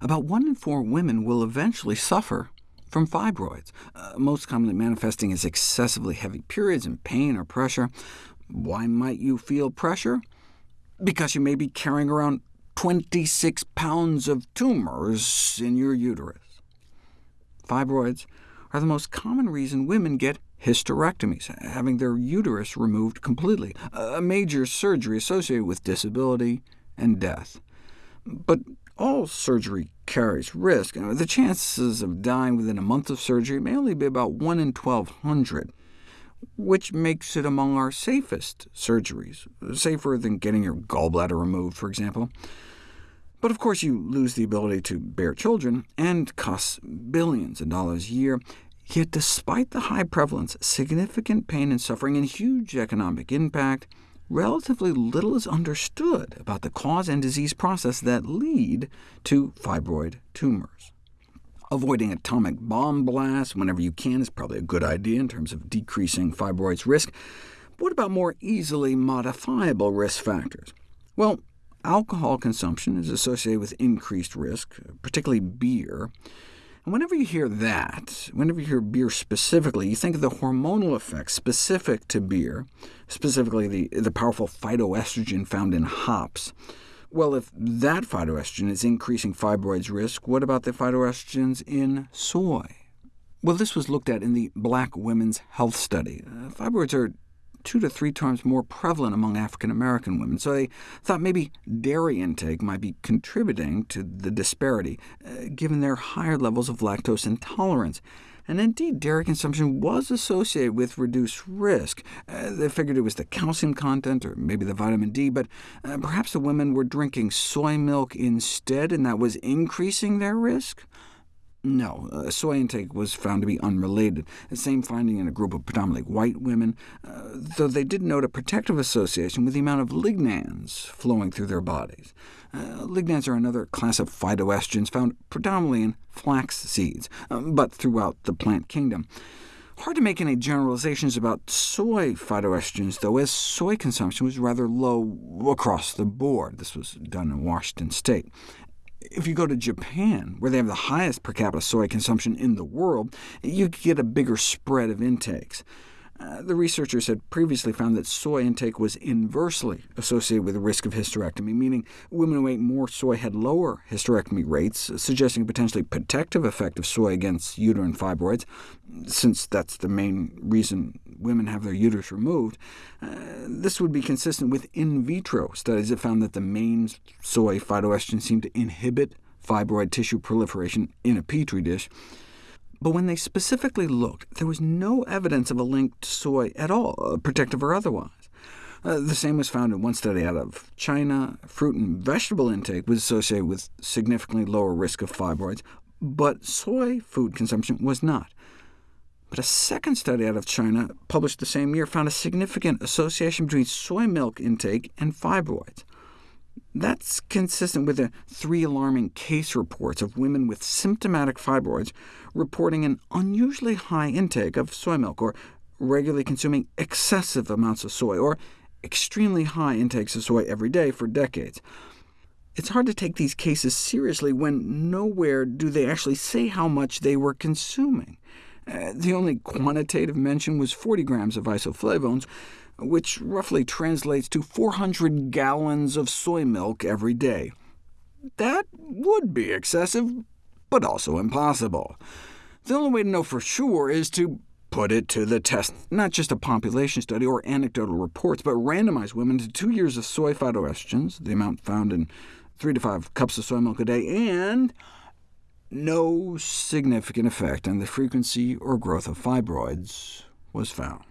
About one in four women will eventually suffer from fibroids, uh, most commonly manifesting as excessively heavy periods and pain or pressure. Why might you feel pressure? Because you may be carrying around 26 pounds of tumors in your uterus. Fibroids are the most common reason women get hysterectomies, having their uterus removed completely, a major surgery associated with disability and death. But all surgery carries risk. Uh, the chances of dying within a month of surgery may only be about 1 in 1,200, which makes it among our safest surgeries, safer than getting your gallbladder removed, for example. But of course you lose the ability to bear children, and costs billions of dollars a year. Yet despite the high prevalence, significant pain and suffering, and huge economic impact, relatively little is understood about the cause and disease process that lead to fibroid tumors. Avoiding atomic bomb blasts whenever you can is probably a good idea in terms of decreasing fibroids risk. But what about more easily modifiable risk factors? Well, alcohol consumption is associated with increased risk, particularly beer. And whenever you hear that, whenever you hear beer specifically, you think of the hormonal effects specific to beer, specifically the, the powerful phytoestrogen found in hops. Well, if that phytoestrogen is increasing fibroids risk, what about the phytoestrogens in soy? Well, this was looked at in the Black Women's Health Study. Uh, fibroids are two to three times more prevalent among African-American women, so they thought maybe dairy intake might be contributing to the disparity, uh, given their higher levels of lactose intolerance. And indeed, dairy consumption was associated with reduced risk. Uh, they figured it was the calcium content, or maybe the vitamin D, but uh, perhaps the women were drinking soy milk instead, and that was increasing their risk? No, uh, soy intake was found to be unrelated. The same finding in a group of predominantly white women, uh, though they did note a protective association with the amount of lignans flowing through their bodies. Uh, lignans are another class of phytoestrogens found predominantly in flax seeds, um, but throughout the plant kingdom. Hard to make any generalizations about soy phytoestrogens, though, as soy consumption was rather low across the board. This was done in Washington state. If you go to Japan, where they have the highest per capita soy consumption in the world, you get a bigger spread of intakes. Uh, the researchers had previously found that soy intake was inversely associated with the risk of hysterectomy, meaning women who ate more soy had lower hysterectomy rates, suggesting a potentially protective effect of soy against uterine fibroids, since that's the main reason women have their uterus removed. Uh, this would be consistent with in vitro studies that found that the main soy phytoestrogen seemed to inhibit fibroid tissue proliferation in a petri dish. But when they specifically looked, there was no evidence of a link to soy at all, uh, protective or otherwise. Uh, the same was found in one study out of China. Fruit and vegetable intake was associated with significantly lower risk of fibroids, but soy food consumption was not. But a second study out of China, published the same year, found a significant association between soy milk intake and fibroids. That's consistent with the three alarming case reports of women with symptomatic fibroids reporting an unusually high intake of soy milk, or regularly consuming excessive amounts of soy, or extremely high intakes of soy every day for decades. It's hard to take these cases seriously when nowhere do they actually say how much they were consuming. Uh, the only quantitative mention was 40 grams of isoflavones, which roughly translates to 400 gallons of soy milk every day. That would be excessive, but also impossible. The only way to know for sure is to put it to the test, not just a population study or anecdotal reports, but randomize women to two years of soy phytoestrogens, the amount found in three to five cups of soy milk a day, and no significant effect on the frequency or growth of fibroids was found.